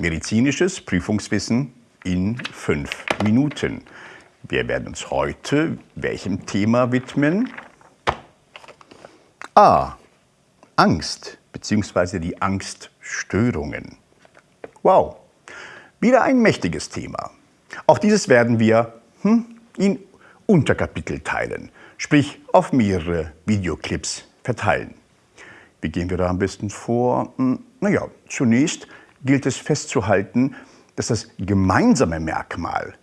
Medizinisches Prüfungswissen in fünf Minuten. Wir werden uns heute welchem Thema widmen? A. Angst bzw. die Angststörungen. Wow, wieder ein mächtiges Thema. Auch dieses werden wir hm, in Unterkapitel teilen, sprich auf mehrere Videoclips verteilen. Wie gehen wir da am besten vor? Hm, naja, zunächst gilt es festzuhalten, dass das gemeinsame Merkmal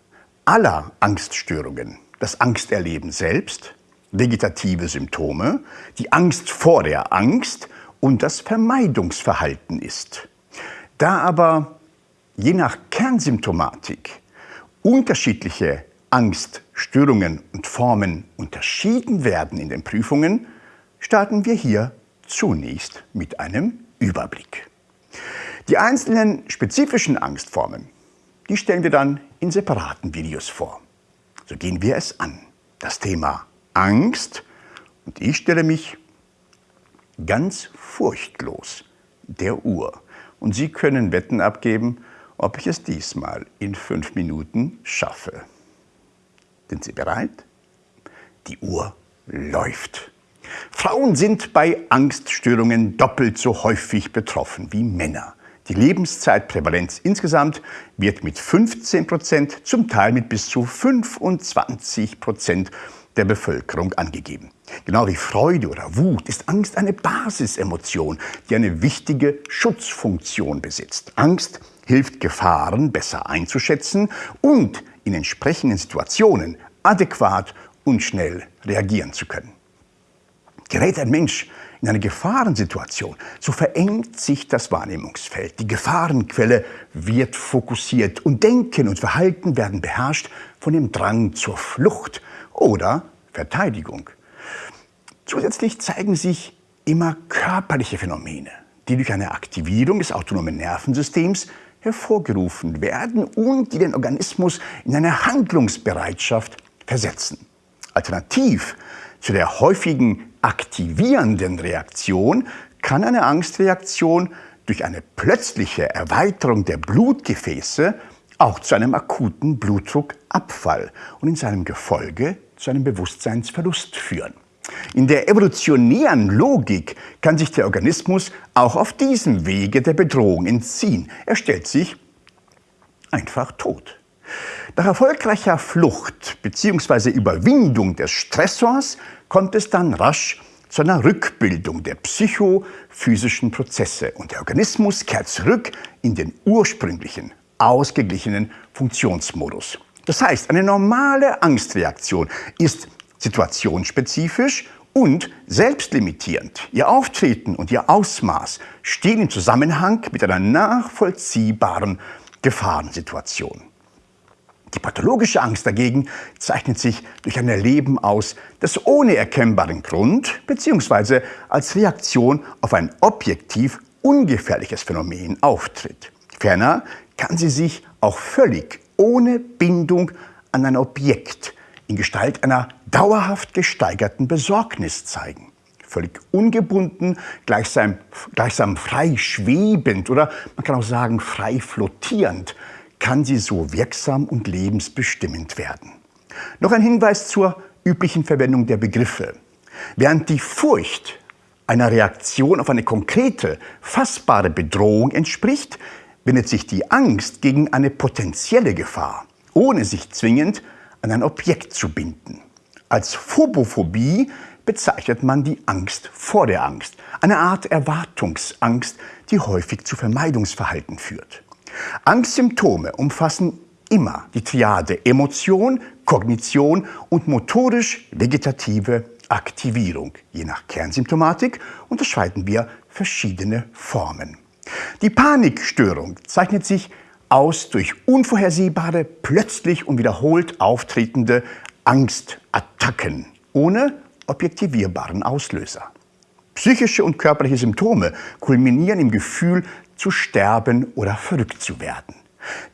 aller Angststörungen, das Angsterleben selbst, vegetative Symptome, die Angst vor der Angst und das Vermeidungsverhalten ist. Da aber je nach Kernsymptomatik unterschiedliche Angststörungen und Formen unterschieden werden in den Prüfungen, starten wir hier zunächst mit einem Überblick. Die einzelnen spezifischen Angstformen, die stellen wir dann in separaten Videos vor. So gehen wir es an. Das Thema Angst und ich stelle mich ganz furchtlos der Uhr. Und Sie können Wetten abgeben, ob ich es diesmal in fünf Minuten schaffe. Sind Sie bereit? Die Uhr läuft. Frauen sind bei Angststörungen doppelt so häufig betroffen wie Männer. Die Lebenszeitprävalenz insgesamt wird mit 15 Prozent, zum Teil mit bis zu 25 Prozent der Bevölkerung angegeben. Genau wie Freude oder Wut ist Angst eine Basisemotion, die eine wichtige Schutzfunktion besitzt. Angst hilft Gefahren besser einzuschätzen und in entsprechenden Situationen adäquat und schnell reagieren zu können. Gerät ein Mensch in eine Gefahrensituation, so verengt sich das Wahrnehmungsfeld. Die Gefahrenquelle wird fokussiert und Denken und Verhalten werden beherrscht von dem Drang zur Flucht oder Verteidigung. Zusätzlich zeigen sich immer körperliche Phänomene, die durch eine Aktivierung des autonomen Nervensystems hervorgerufen werden und die den Organismus in eine Handlungsbereitschaft versetzen. Alternativ zu der häufigen aktivierenden Reaktion kann eine Angstreaktion durch eine plötzliche Erweiterung der Blutgefäße auch zu einem akuten Blutdruckabfall und in seinem Gefolge zu einem Bewusstseinsverlust führen. In der evolutionären Logik kann sich der Organismus auch auf diesem Wege der Bedrohung entziehen. Er stellt sich einfach tot. Nach erfolgreicher Flucht bzw. Überwindung des Stressors kommt es dann rasch zu einer Rückbildung der psychophysischen Prozesse und der Organismus kehrt zurück in den ursprünglichen, ausgeglichenen Funktionsmodus. Das heißt, eine normale Angstreaktion ist situationsspezifisch und selbstlimitierend. Ihr Auftreten und ihr Ausmaß stehen im Zusammenhang mit einer nachvollziehbaren Gefahrensituation. Die pathologische Angst dagegen zeichnet sich durch ein Erleben aus, das ohne erkennbaren Grund bzw. als Reaktion auf ein objektiv ungefährliches Phänomen auftritt. Ferner kann sie sich auch völlig ohne Bindung an ein Objekt in Gestalt einer dauerhaft gesteigerten Besorgnis zeigen. Völlig ungebunden, gleichsam, gleichsam frei schwebend oder man kann auch sagen frei flottierend, kann sie so wirksam und lebensbestimmend werden. Noch ein Hinweis zur üblichen Verwendung der Begriffe. Während die Furcht einer Reaktion auf eine konkrete, fassbare Bedrohung entspricht, wendet sich die Angst gegen eine potenzielle Gefahr, ohne sich zwingend an ein Objekt zu binden. Als Phobophobie bezeichnet man die Angst vor der Angst, eine Art Erwartungsangst, die häufig zu Vermeidungsverhalten führt. Angstsymptome umfassen immer die Triade Emotion, Kognition und motorisch-vegetative Aktivierung. Je nach Kernsymptomatik unterscheiden wir verschiedene Formen. Die Panikstörung zeichnet sich aus durch unvorhersehbare, plötzlich und wiederholt auftretende Angstattacken ohne objektivierbaren Auslöser. Psychische und körperliche Symptome kulminieren im Gefühl zu sterben oder verrückt zu werden.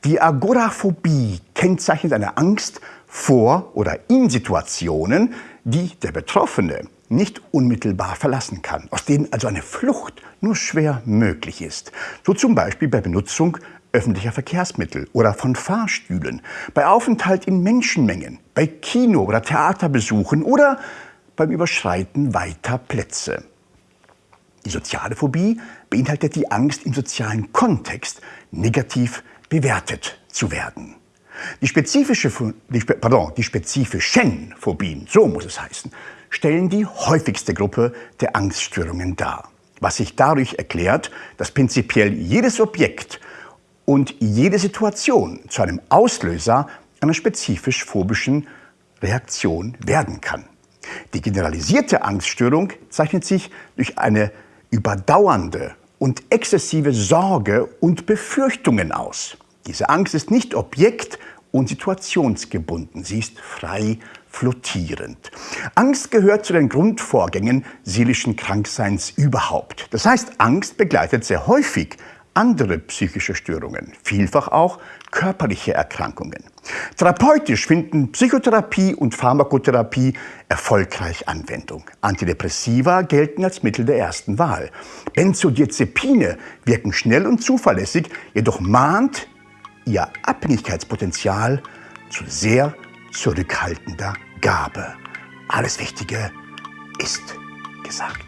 Die Agoraphobie kennzeichnet eine Angst vor oder in Situationen, die der Betroffene nicht unmittelbar verlassen kann, aus denen also eine Flucht nur schwer möglich ist. So zum Beispiel bei Benutzung öffentlicher Verkehrsmittel oder von Fahrstühlen, bei Aufenthalt in Menschenmengen, bei Kino- oder Theaterbesuchen oder beim Überschreiten weiter Plätze. Die soziale Phobie beinhaltet die Angst, im sozialen Kontext negativ bewertet zu werden. Die, spezifische, die, pardon, die spezifischen Phobien, so muss es heißen, stellen die häufigste Gruppe der Angststörungen dar, was sich dadurch erklärt, dass prinzipiell jedes Objekt und jede Situation zu einem Auslöser einer spezifisch phobischen Reaktion werden kann. Die generalisierte Angststörung zeichnet sich durch eine überdauernde und exzessive Sorge und Befürchtungen aus. Diese Angst ist nicht objekt- und situationsgebunden, sie ist frei flottierend. Angst gehört zu den Grundvorgängen seelischen Krankseins überhaupt. Das heißt, Angst begleitet sehr häufig andere psychische Störungen, vielfach auch körperliche Erkrankungen. Therapeutisch finden Psychotherapie und Pharmakotherapie erfolgreich Anwendung. Antidepressiva gelten als Mittel der ersten Wahl. Benzodiazepine wirken schnell und zuverlässig, jedoch mahnt ihr Abhängigkeitspotenzial zu sehr zurückhaltender Gabe. Alles Wichtige ist gesagt.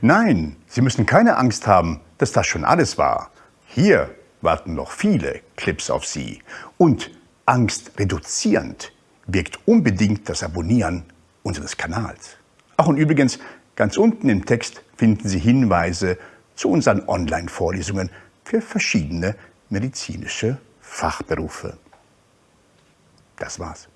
Nein, Sie müssen keine Angst haben, dass das schon alles war. Hier warten noch viele Clips auf Sie. Und angstreduzierend wirkt unbedingt das Abonnieren unseres Kanals. Ach und übrigens, ganz unten im Text finden Sie Hinweise zu unseren Online-Vorlesungen für verschiedene medizinische Fachberufe. Das war's.